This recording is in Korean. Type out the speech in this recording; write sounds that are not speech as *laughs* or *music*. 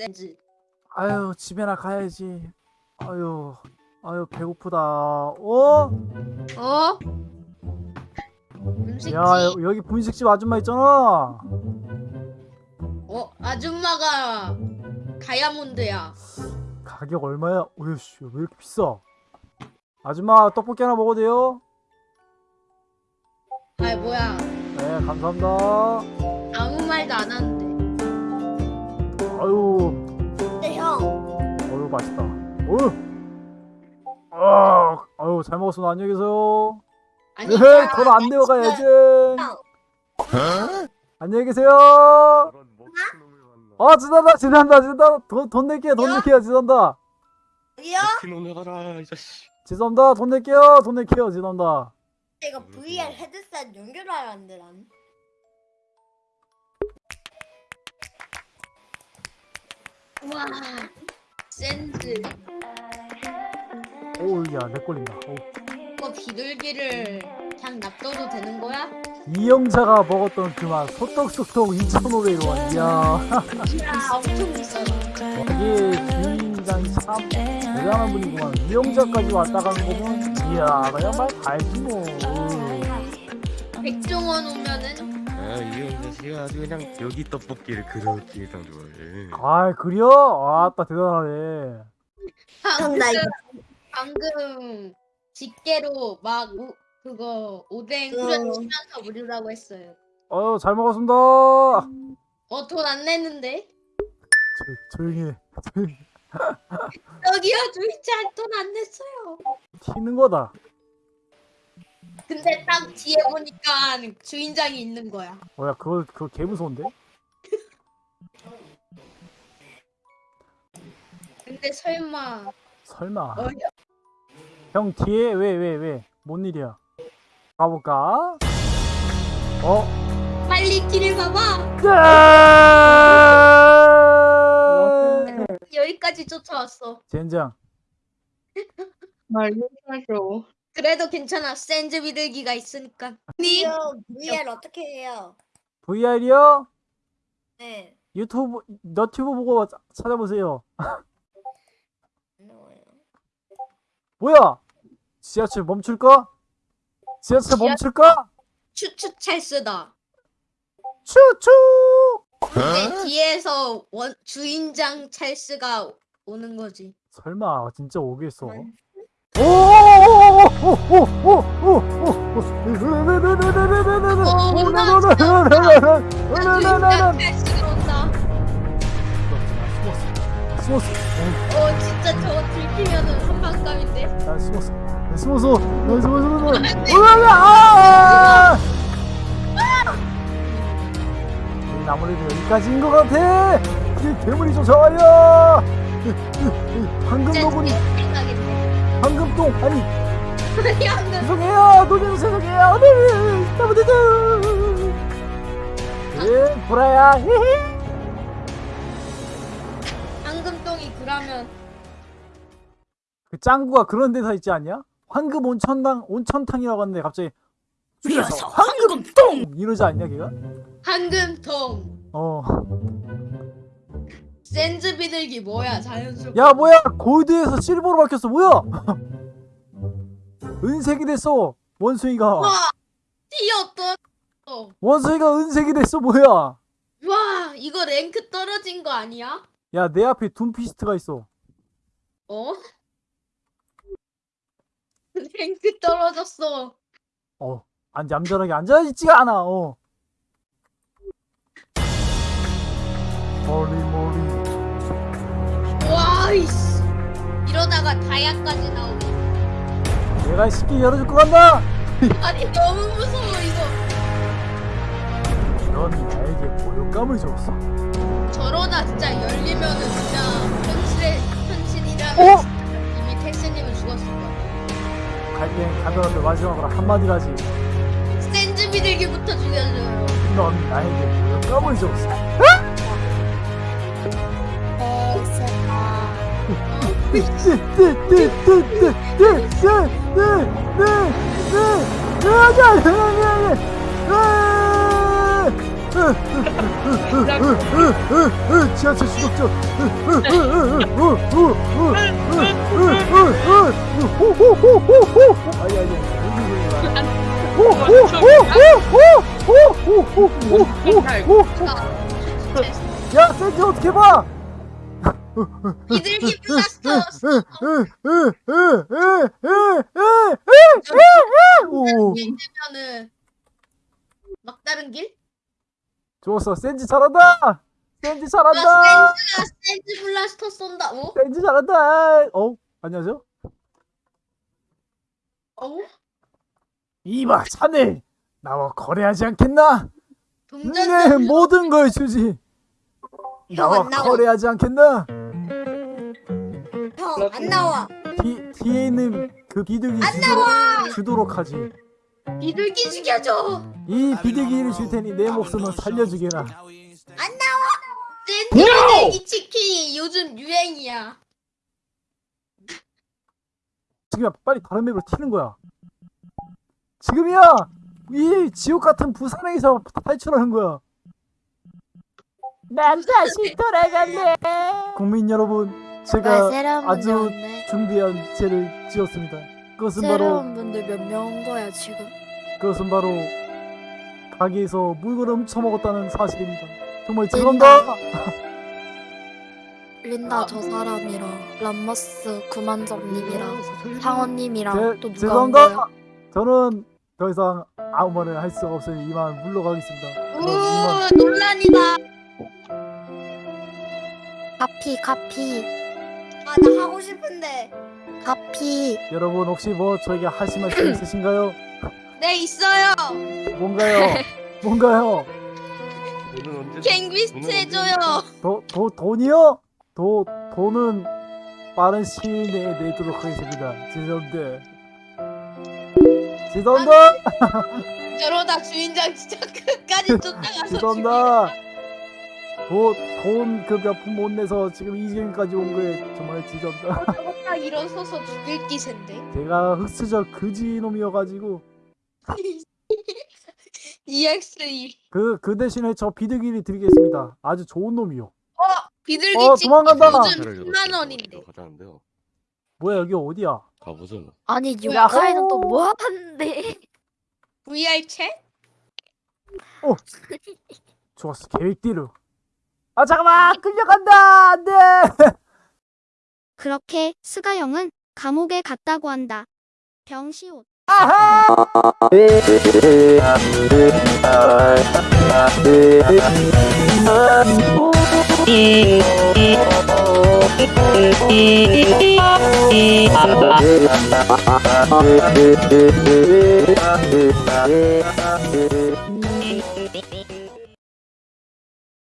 센즈. 아유 집에나 가야지 아유 아유 배고프다 어? 어? 음식집. 야 여- 여기 분식집 아줌마 있잖아 어 아줌마가 다이아몬드야. 가격 얼마야? 오이씨 왜 이렇게 비싸 아줌마 떡볶이 하나 먹어도 돼요? 아 뭐야? 네 감사합니다 아무 말도 안 하는데. 아유 맛있다. 어유 아, 아유 잘 먹었어. 안녕히 계세요. 아니 에헤이 돈안 내어 가야지 안녕히 계세요. 아 지난다 지난다 지난다. 돈, 돈 낼게요 돈 야? 낼게요 지난다. 여기요? 먹힌 놈을 가라 이 자식. 죄송합니다 돈 낼게요 돈 낼게요 죄송합니다 이거 VR 헤드셋 한대 난. 와 센즈. 오우 야내 걸린다 어우. 이거 비둘기를 그냥 놔둬도 되는 거야? 이영자가 먹었던 그 맛 소떡소떡 2,500원 이야 아 엄청 비싸다. 여기 주인장이 참 대단한 분이구만 이영자까지 왔다 간 거면 이야 그냥 말 달지 뭐 백종원 오면은 아 이형 자식아 아주 그냥 여기 떡볶이를 그렇게 예상 좋아해. 아 그려? 아따 대단하네 이거- 방금 집게로 막 우, 그거 오뎅 음. 후려치면서 무료라고 했어요. 어유 잘 먹었습니다 어 돈 안 냈는데? 조, 조용히 해 조용히 해. 여기요 주인장 돈안 냈어요. 튀는 거다 근데 딱 뒤에 보니까 주인장이 있는 거야. 어야 그거 그거 개 무서운데? 근데 설마 설마 어, 형 뒤에 왜 왜 왜 뭔 일이야 가볼까? 어? 빨리 길을 가봐. 짠! 여기까지 쫓아왔어. 젠장 말해줘. 그래도 괜찮아. 샌즈 비둘기가 있으니까. 니형 VR 어떻게 해요? VR이요? 네 유튜브 너튜브 보고 자- 찾아보세요. 뭐야 지하철 멈출까? 지하철 지하- 멈출까? 추추 찰스다. 추추 근데 뒤에서 원 주인장 찰스가 오는 거지. 설마 진짜 오겠어 그만. 숨었어 어 진짜 저거 들키면은 선방감인데. 나 숨었어 나 숨었어 나 숨었어 으아 아무래도 여기까지인 것 같아 이 괴물이 쫓아와요 너구리 생각인데. 방금 똥 아니 아니 안 돼. 죄송해요 노래도 죄송해요 네 잘못했죠 예 보라야 히히 황금똥이 그러면 그 짱구가 그런 데서 있지 않냐? 황금 온천당 온천탕이라고 하는데 갑자기 죽여서 황금똥 이러지 않냐 걔가? 황금통. 어. 샌즈 비둘기 뭐야 자연스럽게. 야 뭐야 골드에서 실버로 바뀌었어 뭐야? *laughs* 은색이 됐어 원숭이가 와 튀었어. 원숭이가 은색이 됐어 뭐야? 와 이거 랭크 떨어진 거 아니야? 야 내 앞에 둠피스트가 있어. 어? *laughs* 랭크 떨어졌어. 어. 안 얌전하게 앉아있지가 않아. 어. 머리 머리. 와 이씨. 이러다가 다이아까지 나오고. 내가 쉽게 열어줄 것 같나? *laughs* 아니 너무 무서워 이거. 넌 나에게 모욕감을 줬어. 저러다 진짜 열리면은 진짜 현실의 현실이라면 어? 이미 텍스님은 죽었을 거야. 갈땐 가더라도 마지막으로 한마디를 하지. 샌즈 비둘기부터 죽여줘요. 넌 나에게 모욕감을 줬어. 야, 센지 어떻게 봐? 비둘기 막다른 길? 좋았어. 센지 잘한다. 센지 나 잘한다. 센즈 블라스터 쏜다. 어? 센지 잘한다. 어, 안녕하세요. 어? 이봐, 자네 나와 거래하지 않겠나? 내 동전 모든 걸 주지. 나와. 거래하지 않겠나? 형안 나와. 뒤 뒤에 있는 그 비둘기 안 주도록, 나와. 주도록 하지. 비둘기 죽여줘. 이 비둘기를 줄 테니 내 목숨은 살려주게라. 안 나와. 비둘기 치킨이 요즘 유행이야. 지금이야, 빨리 다른 맵으로 튀는 거야. 지금이야. 이 지옥 같은 부산행에서 탈출하는 거야. 난 다시 돌아갈래. 국민 여러분, 제가 새로운 아주. 준비한 죄를 지었습니다. 그것은 바로 분들 몇명온 거야 지금? 그것은 바로 가게에서 물건을 훔쳐먹었다는 사실입니다. 정말 죄송합니다. *laughs* 린다 저 사람이랑 람머스 구만정님이랑 상원님이랑 제- 또 누가? 죄송합니다. 저는 더 이상 아무 말을 할 수 없으니 이만 물러가겠습니다. 우 논란이다. 카피 카피 아 나 하고 싶은데. 카피 여러분 혹시 뭐 저에게 하실 말씀 *clears throat* 있으신가요? 네 있어요. 뭔가요? 뭔가요? 갱비스트 해줘요. 도, 도, 돈이요? 도, 돈은 빠른 시일 내에 내도록 하겠습니다. 죄송합니다. 죄송합니다. 저러다 주인장 진짜 끝까지 *laughs* 쫓아가서 죄송합니다. 도, 돈그몇푼못 내서 지금 이 지경까지 온 거에 정말 죄송합니다. 죽여. 딱 일어서서 죽일 기세인데. 제가 흑수저 그지놈이어가지고 *laughs* EX2. 그, 그 대신에 저 비둘기를 드리겠습니다. 아주 좋은 놈이요. 어 비둘기 어, 도망간다. 요즘 10만 원인데. 가자는데요. 뭐야 여기 어디야? 가보죠. 아니? 육가에는 또 뭐 하는데? VR 챗? 좋았어 계획대로. 아 잠깐만 끌려간다 안돼. 그렇게 스가영은 감옥에 갔다고 한다. 병시옷. 아하. *laughs*